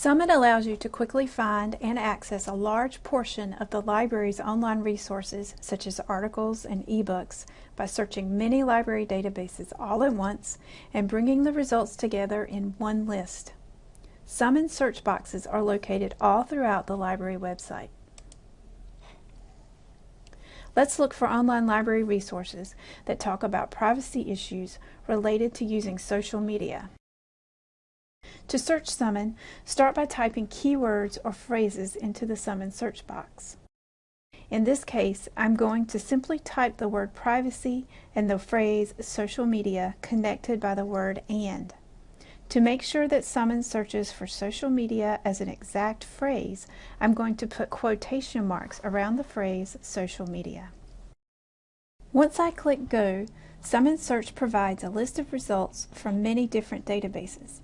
Summon allows you to quickly find and access a large portion of the library's online resources, such as articles and ebooks, by searching many library databases all at once and bringing the results together in one list. Summon search boxes are located all throughout the library website. Let's look for online library resources that talk about privacy issues related to using social media. To search Summon, start by typing keywords or phrases into the Summon search box. In this case, I'm going to simply type the word privacy and the phrase social media connected by the word and. To make sure that Summon searches for social media as an exact phrase, I'm going to put quotation marks around the phrase social media. Once I click Go, Summon Search provides a list of results from many different databases.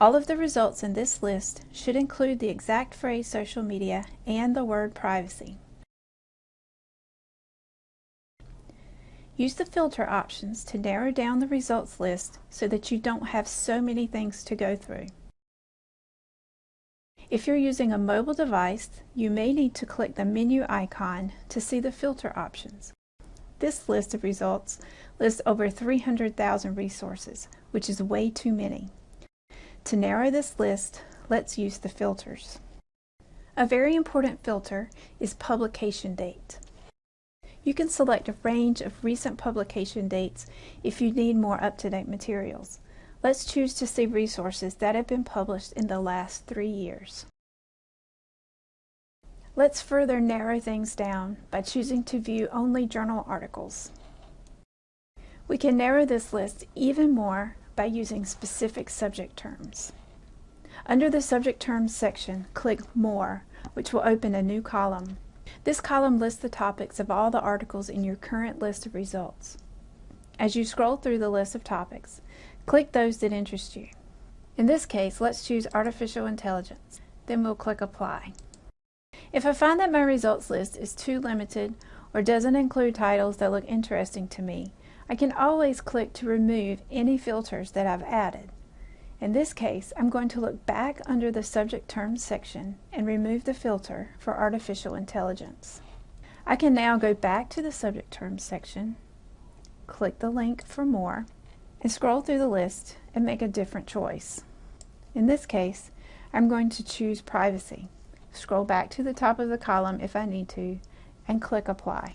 All of the results in this list should include the exact phrase social media and the word privacy. Use the filter options to narrow down the results list so that you don't have so many things to go through. If you're using a mobile device, you may need to click the menu icon to see the filter options. This list of results lists over 300,000 resources, which is way too many. To narrow this list, let's use the filters. A very important filter is publication date. You can select a range of recent publication dates if you need more up-to-date materials. Let's choose to see resources that have been published in the last three years. Let's further narrow things down by choosing to view only journal articles. We can narrow this list even more by using specific subject terms. Under the Subject Terms section, click More, which will open a new column. This column lists the topics of all the articles in your current list of results. As you scroll through the list of topics, click those that interest you. In this case, let's choose Artificial Intelligence. Then we'll click Apply. If I find that my results list is too limited or doesn't include titles that look interesting to me, I can always click to remove any filters that I've added. In this case, I'm going to look back under the Subject Terms section and remove the filter for Artificial Intelligence. I can now go back to the Subject Terms section, click the link for more, and scroll through the list and make a different choice. In this case, I'm going to choose Privacy. Scroll back to the top of the column if I need to, and click Apply.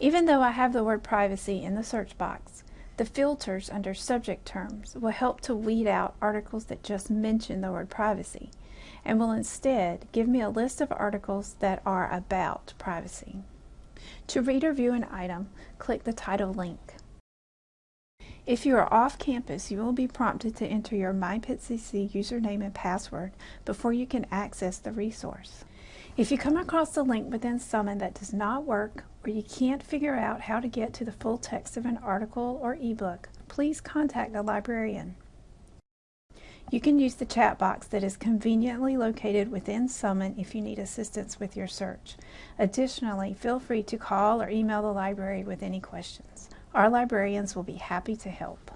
Even though I have the word privacy in the search box, the filters under subject terms will help to weed out articles that just mention the word privacy and will instead give me a list of articles that are about privacy. To read or view an item, click the title link. If you are off campus, you will be prompted to enter your MyPittCC username and password before you can access the resource. If you come across a link within Summon that does not work or you can't figure out how to get to the full text of an article or ebook, please contact a librarian. You can use the chat box that is conveniently located within Summon if you need assistance with your search. Additionally, feel free to call or email the library with any questions. Our librarians will be happy to help.